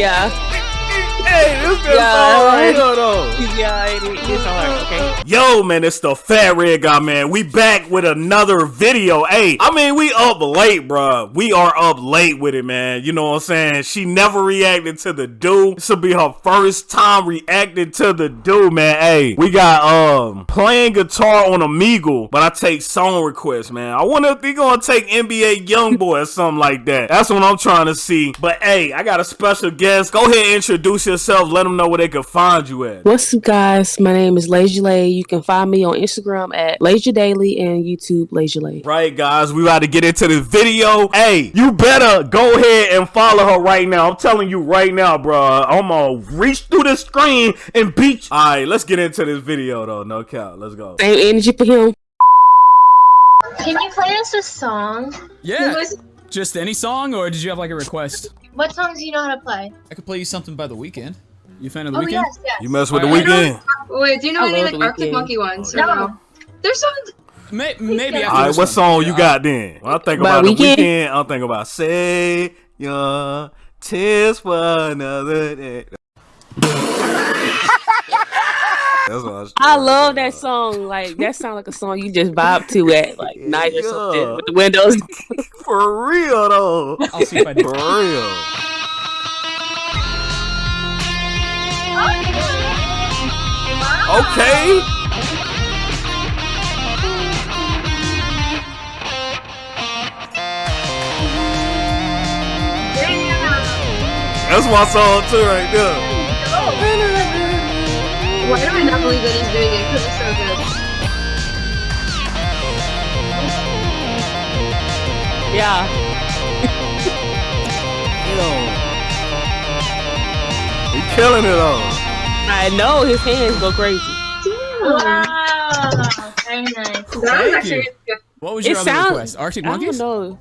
Yeah. Hey, this good Yeah. song right though. Yeah, it is hard. Okay. Yo, man, it's the Fat Red Guy, man. We back with another video. Hey, I mean, we up late, bruh. We are up late with it, man. You know what I'm saying? She never reacted to the do. This will be her first time reacting to the do, man. Hey, we got um playing guitar on Omegle, but I take song requests, man. I wonder if they gonna take NBA YoungBoy or something like that. That's what I'm trying to see. But hey, I got a special guest. Go ahead and introduce yourself. Let them know where they can find you at. What's up, guys? My name is Lazy Lay. You can find me on Instagram at Lazy Daily and YouTube Lazy Lay. Right, guys, we about to get into the video. Hey, you better go ahead and follow her right now. I'm telling you right now, bro. I'm gonna reach through the screen and beat. You. All right, let's get into this video, though. No cap. Let's go. Same energy for him. Can you play us a song? Yeah. Just any song, or did you have like a request? What songs do you know how to play? I could play you something by the Weeknd. You a fan of the Oh Weeknd? yes, yes. You mess with the Alright. Weeknd. Wait, do you know I any love like The Arctic Monkey ones? or No. no? There's songs. May- maybe after All right, what song you got then? When I think By about the Weeknd? weekend, I'm thinking about "Say Your Tears for Another Day." That's what I, was I love that song. Like that sounds like a song you just vibe to at like night or something with the windows. For real though. I'll see if I do. For real. Okay. That's my song too right there. Why do I not believe that he's doing it? Because it's so good. yeah. He killing it all. I know his hands go crazy. Wow. Very nice. That Thank you. What was It your other sound- request? Arctic Monkeys? I don't know.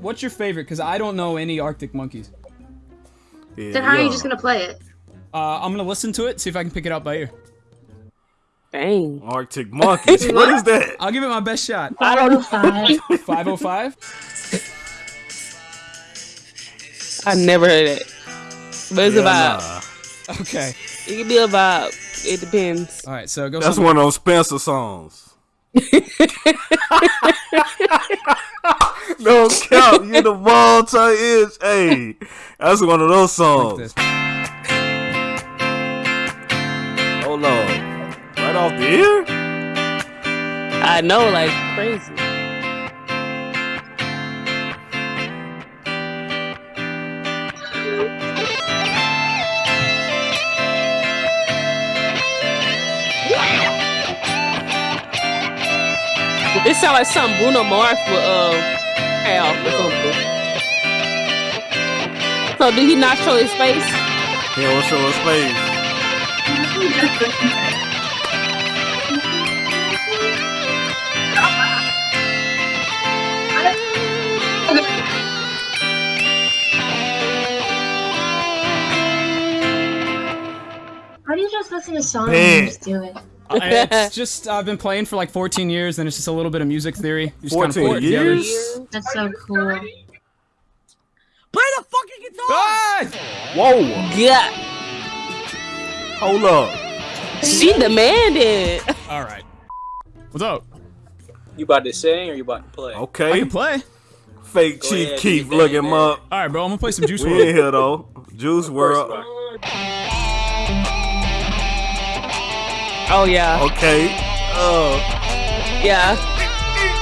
What's your favorite? Because I don't know any Arctic Monkeys. Yeah, Then how are you just gonna play it? Uh, I'm gonna listen to it, see if I can pick it out by ear. Dang. Arctic Monkeys? what is that? I'll give it my best shot. I don't know. Five. 505. I never heard it. But it's Yeah, a vibe. nah. Okay. It can be a vibe. It depends. All right. So go. That's something- one of those Spencer songs. no cap, you the ball to is. Hey, that's one of those like songs. this. Hold on, right off the ear. I know, like crazy. This sound like something Bruno Mars would uh have or something. So did he not show his face? Yeah, show his face? How do you just listen to songs Big. and just do it? Uh, it's just I've been playing for like 14 years, and it's just a little bit of music theory. You just kinda 14 put it together. years? That's so cool. play Ah! Whoa, Yeah. Hold up. She demanded. All right. What's up? You about to sing or you about to play? I Okay, can play. fake Go Chief ahead, Keef, do look him up. All right, bro. I'm gonna play some Juice We in WRLD. here though. Juice WRLD. Oh yeah. Okay. Uh, Yeah.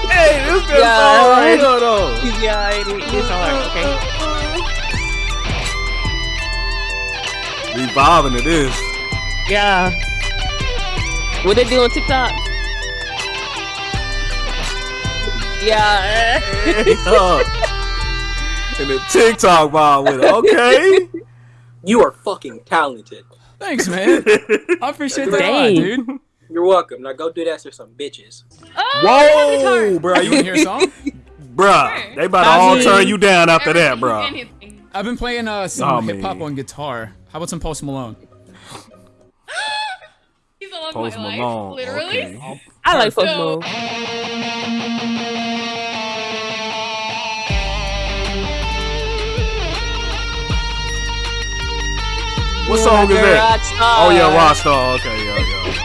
hey, this good Yeah. song right here though. Yeah, it is it's hard. Okay. We vibing to this. Yeah. What they do on TikTok? Yeah. Yeah. And the TikTok vibe with it. Okay. You are fucking talented. Thanks, man. I appreciate that a lot, dude. You're welcome. Now go do that to some bitches. Whoa, bro. You wanna hear a song? Bruh, they about to I all mean- turn you down after that, bro. I've been playing uh, some Oh, hip hop on guitar. How about some Post Malone? He's love Post my life, Malone. literally. Okay. I like Post So- Malone. What song is that? Oh yeah, Rockstar. Okay, yeah, yeah.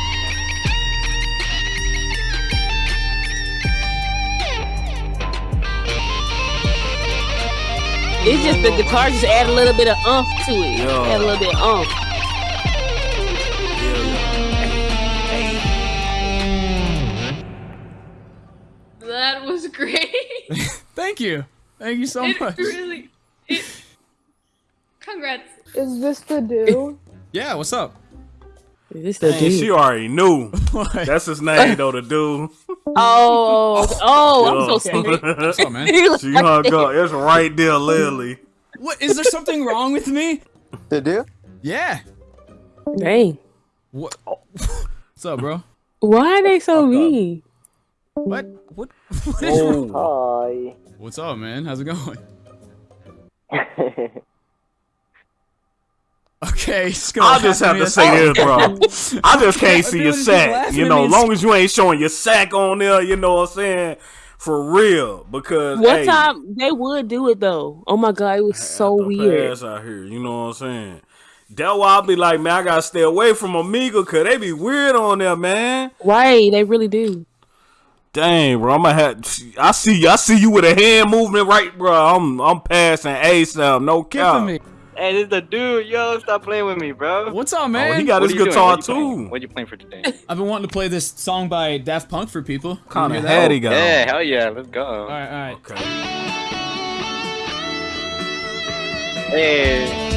It's just the guitar just add a little bit of umph to it. Yeah. Add a little bit of umph. Great. Thank you. Thank you so it much. really. It, congrats. Is this the dude? Yeah, what's up? Is this the Man, dude? she already knew. That's his name though, the dude. Oh, oh, oh, I'm so Yeah. sorry. What's up, man? She hung up. It's right there, Lily. What is there something wrong with me? The do? Yeah. Dang. What? What's up, bro? Why are they so mean? What? What? What is oh. wrong? Oh. Hi. What's up, man? How's it going? Okay, just I just have to say song. this, bro. I just can't see your sack. You know, me and long as you ain't showing your sack on there, you know what I'm saying? For real. Because One hey, time they would do it though. Oh my god, it was so weird. pass out here, you know what I'm saying? That's why I be like, man, I gotta stay away from Omegle cause they be weird on there, man. Right, they really do. Dang, bro, I'm gonna have. I see, you. I see you with a hand movement, right, bro? I'm, I'm passing ASAP, no Give cap. me. Hey, this is the dude. Yo, stop playing with me, bro. What's up, Oh, man? he got What his are you guitar What too. What you playing for today? I've been wanting to play this song by Daft Punk for people. Kind You of hear that? had he got. yeah, hell yeah, let's go. All right, all right. Okay. Hey,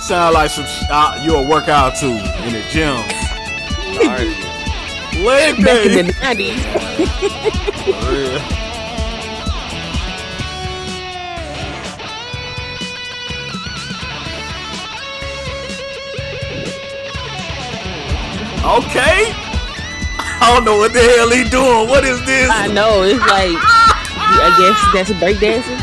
Sound like some sh- uh, you'll work out too in the gym. Alright. Leg Back in the nineties. Okay. I don't know what the hell he doing. What is this? I know, it's like I guess that's a breakdancing.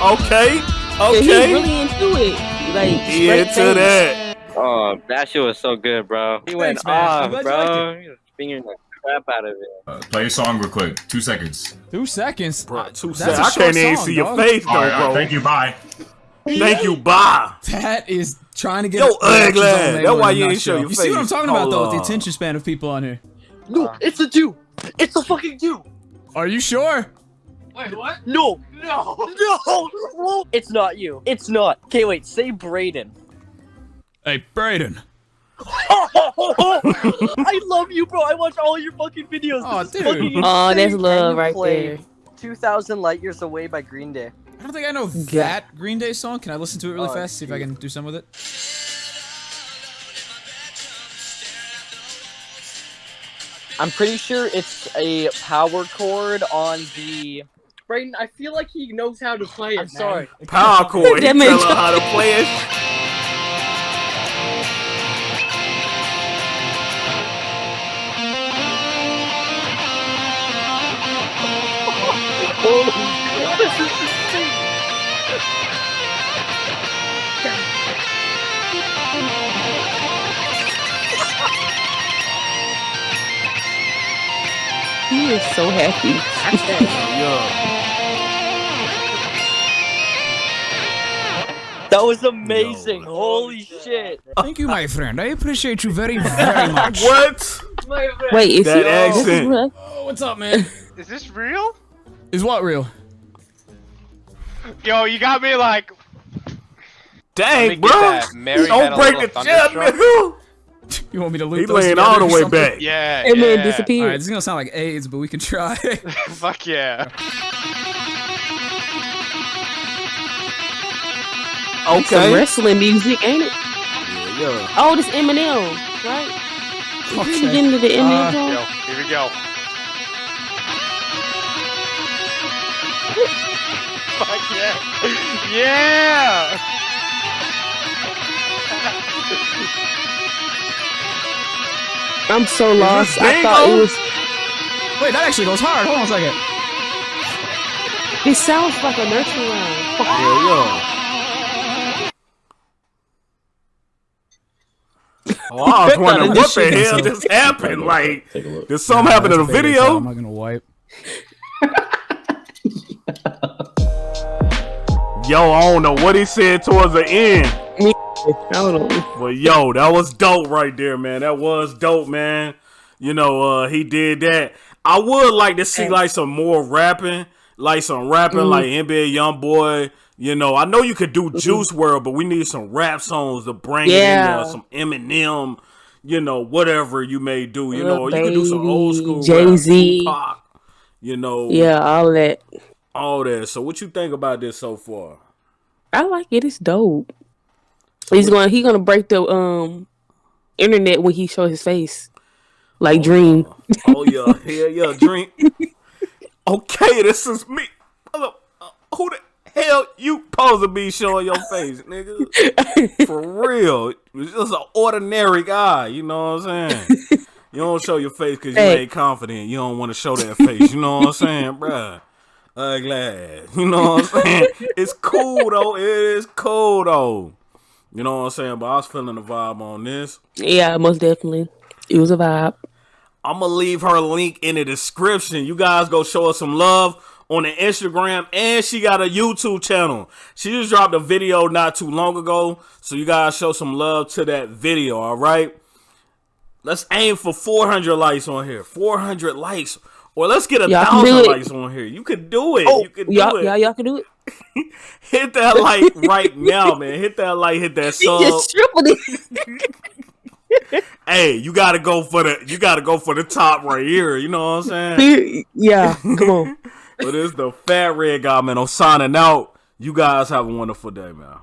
Okay. Yeah, he's Okay. really into it. Like He straight into face. that. Oh, that shit was so good, bro. He went Thanks, man. Off, glad bro. He was fingering the crap out of it. Uh, play your song real quick. Two seconds. Two seconds. Bro, two That's seconds. I can't even song, see your face though, All right, all bro. right, thank you. Bye. Thank you. Bye. That is trying to get Yo, reactions ugly on That's why you ain't nutshell. show your You see what I'm face. talking about though? With the attention span of people on here. No, it's a Jew. It's a fucking Jew. Are you sure? Wait, what? No, no, no. It's not you. It's not. Okay, wait. Say Braden. Hey, Brayden. I love you, bro. I watch all your fucking videos. Oh, This dude. Oh, that's insane. love right there. 2000 Light Years Away by Green Day. I don't think I know that Green Day song. Can I listen to it really Oh, fast? See if I can do some with it. I'm pretty sure it's a power chord on the. Braden, I feel like he knows how to play it. I'm sorry. Power chord. He That tell makes- her how to play it. He is so happy. Yeah. That was amazing. Holy shit. Thank you, my friend. I appreciate you very, very much. What? Wait, is That he, this is accent. real? Oh, what's up, man? Is this real? Is what real? Yo, you got me like. Dang, bro. that. Mary had Don't break the little chair, thunderstruck. nigga. You want me to loop He those laying together all the way something? back. Yeah. That man yeah. All right, disappeared. this is gonna sound like AIDS, but we can try. Fuck yeah. Some Okay. wrestling music, ain't it? Yeah. yeah. Oh, this Eminem, right? Is we Okay. getting to the Eminem Uh, song? Yo, here we go. Fuck yeah. Yeah. I'm so lost. I thought it was. Wait, that actually goes hard. Hold on a second. It sounds like a nursery rhyme. Yeah, yeah. Oh, I was wondering what the hell just happened. Like, did something happen in the That's big video? I'm not gonna wipe. Yo, I don't know what he said towards the end. But yo, that was dope right there, man. That was dope, man. You know, uh, he did that. I would like to see like some more rapping, like some rapping, Mhm. like NBA YoungBoy. You know, I know you could Mm-hmm. do Juice WRLD, but we need some rap songs to bring it in Yeah. there. Some Eminem, you know, whatever you may do. You Lil know, or you could do some old school Jay-Z. rap, Tupac, you know, Yeah, all that. all that. So, what you think about this so far? I like it. It's dope. He's gonna He gonna break the um internet when he show his face, like Dream. Oh yeah, yeah, yeah, drink. Okay, this is me. Uh, Who the hell you supposed to be showing your face, nigga? For real, it's just an ordinary guy. You know what I'm saying? You don't show your face because you Hey. ain't confident. You don't want to show that face. You know what I'm saying, bruh? Ugly. You know what I'm saying? It's cool though. It is cool though. You know what I'm saying? But I was feeling the vibe on this. Yeah, most definitely. It was a vibe. I'm gonna leave her link in the description. You guys go show her some love on the Instagram, and she got a YouTube channel. She just dropped a video not too long ago, so you guys show some love to that video. All right, let's aim for 400 likes on here. 400 likes, or let's get a Y'all thousand likes on here. You could do it. Oh, you could do y'all, it. y'all, y'all can do it. Hit that like right now, man. Hit that like. Hit that He sub. just tripled it. Hey, you gotta go for the. You gotta go for the top right here. You know what I'm saying? yeah, come on. But it's the fat red guy, man. I'm signing out. You guys have a wonderful day, man.